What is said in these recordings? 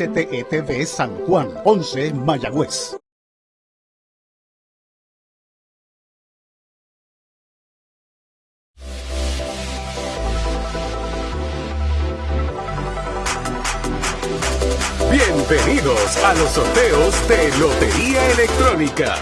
WSTETV San Juan, 11 Mayagüez. Bienvenidos a los sorteos de Lotería Electrónica.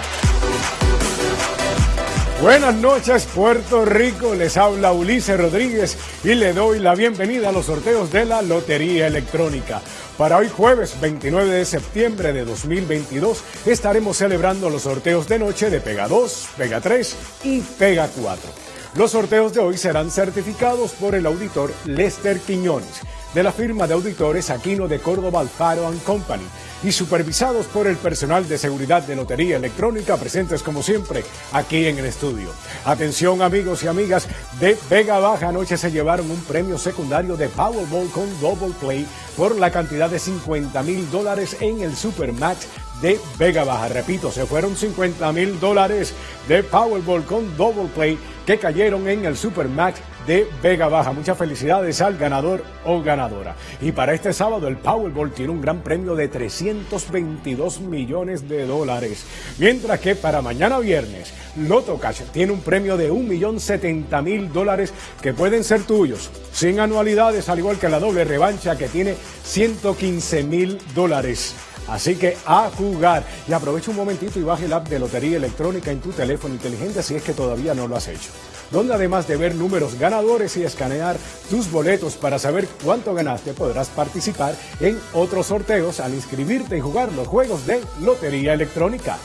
Buenas noches Puerto Rico, les habla Ulises Rodríguez y le doy la bienvenida a los sorteos de la Lotería Electrónica. Para hoy jueves 29 de septiembre de 2022 estaremos celebrando los sorteos de noche de Pega 2, Pega 3 y Pega 4. Los sorteos de hoy serán certificados por el auditor Lester Quiñones de la firma de auditores Aquino de Córdoba Alfaro Company y supervisados por el personal de seguridad de Lotería Electrónica presentes como siempre aquí en el estudio. Atención amigos y amigas, de Vega Baja anoche se llevaron un premio secundario de Powerball con Double Play por la cantidad de 50 mil dólares en el Supermatch de Vega Baja. Repito, se fueron 50 mil dólares de Powerball con Double Play que cayeron en el Supermatch de Vega Baja. Muchas felicidades al ganador o ganadora. Y para este sábado el Powerball tiene un gran premio de 322 millones de dólares. Mientras que para mañana viernes, Loto Cash tiene un premio de 1.070.000 dólares que pueden ser tuyos, sin anualidades, al igual que la doble revancha que tiene 115.000 dólares. Así que a jugar. Y aprovecha un momentito y baje el app de Lotería Electrónica en tu teléfono inteligente si es que todavía no lo has hecho donde además de ver números ganadores y escanear tus boletos para saber cuánto ganaste, podrás participar en otros sorteos al inscribirte y jugar los juegos de Lotería Electrónica.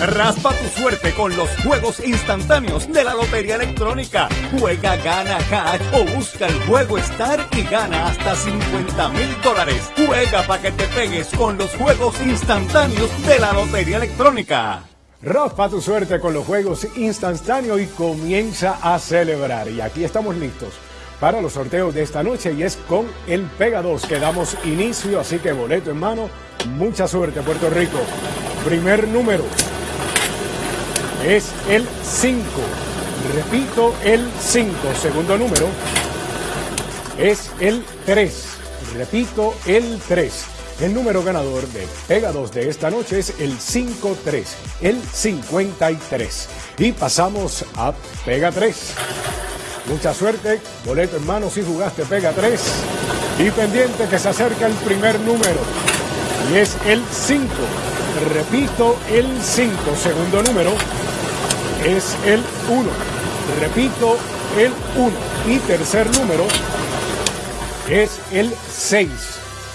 Raspa tu suerte con los juegos instantáneos de la Lotería Electrónica. Juega, gana cash o busca el juego Star y gana hasta 50 mil dólares. Juega para que te pegues con los juegos instantáneos de la Lotería Electrónica. Raspa tu suerte con los juegos instantáneos y comienza a celebrar. Y aquí estamos listos para los sorteos de esta noche y es con el Pega 2 que damos inicio, así que boleto en mano. Mucha suerte Puerto Rico. Primer número es el 5. Repito, el 5. Segundo número es el 3. Repito, el 3. El número ganador de Pega 2 de esta noche es el 53, el 53. Y pasamos a Pega 3. Mucha suerte, boleto en mano si jugaste Pega 3. Y pendiente que se acerca el primer número. Y es el 5. Repito, el 5. Segundo número es el 1. Repito, el 1. Y tercer número es el 6.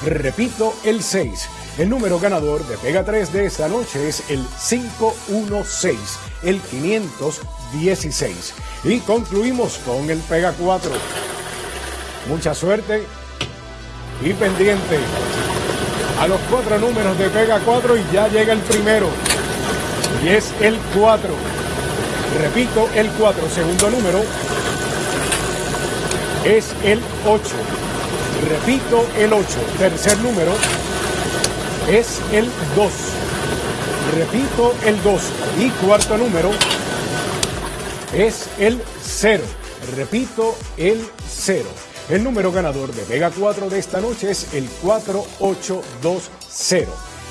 Repito, el 6. El número ganador de Pega 3 de esta noche es el 516, el 516. Y concluimos con el Pega 4. Mucha suerte y pendiente a los cuatro números de Pega 4 y ya llega el primero. Y es el 4. Repito, el 4. Segundo número es el 8. Repito, el 8. Tercer número es el 2. Repito, el 2. Y cuarto número es el 0. Repito, el 0. El número ganador de Vega 4 de esta noche es el 4820,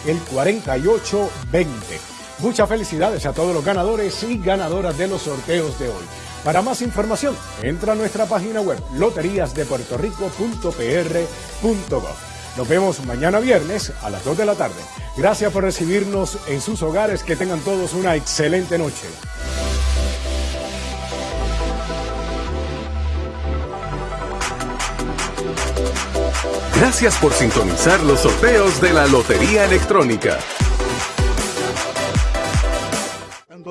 el 4820. Muchas felicidades a todos los ganadores y ganadoras de los sorteos de hoy. Para más información, entra a nuestra página web loteríasdepuertorico.pr.gov. Nos vemos mañana viernes a las 2 de la tarde. Gracias por recibirnos en sus hogares. Que tengan todos una excelente noche. Gracias por sintonizar los sorteos de la Lotería Electrónica.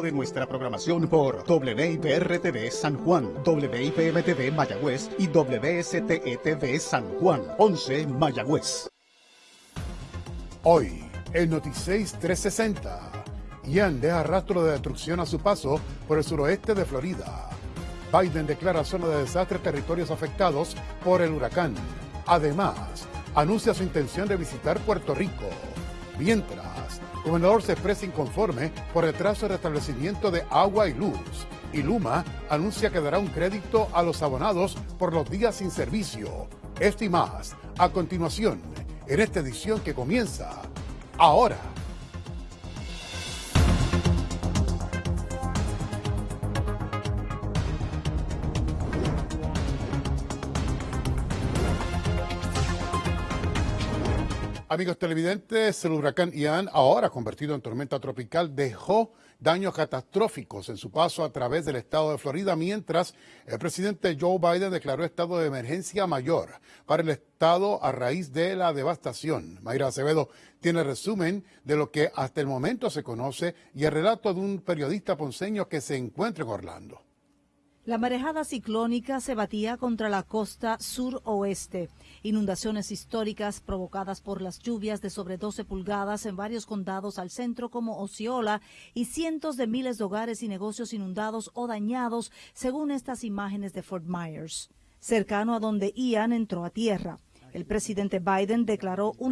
De nuestra programación por WIPR-TV San Juan, WIPM-TV Mayagüez y WSTETV San Juan, 11 Mayagüez. Hoy, el Noticias 360. Ian deja rastro de destrucción a su paso por el suroeste de Florida. Biden declara zona de desastre territorios afectados por el huracán. Además, anuncia su intención de visitar Puerto Rico. Mientras, el gobernador se expresa inconforme por retraso de restablecimiento de agua y luz. Y Luma anuncia que dará un crédito a los abonados por los días sin servicio. Esto y más, a continuación, en esta edición que comienza ahora. Amigos televidentes, el huracán Ian, ahora convertido en tormenta tropical, dejó daños catastróficos en su paso a través del estado de Florida, mientras el presidente Joe Biden declaró estado de emergencia mayor para el estado a raíz de la devastación. Mayra Acevedo tiene resumen de lo que hasta el momento se conoce y el relato de un periodista ponceño que se encuentra en Orlando. La marejada ciclónica se batía contra la costa suroeste. Inundaciones históricas provocadas por las lluvias de sobre 12 pulgadas en varios condados al centro como Osceola y cientos de miles de hogares y negocios inundados o dañados, según estas imágenes de Fort Myers. Cercano a donde Ian entró a tierra. El presidente Biden declaró un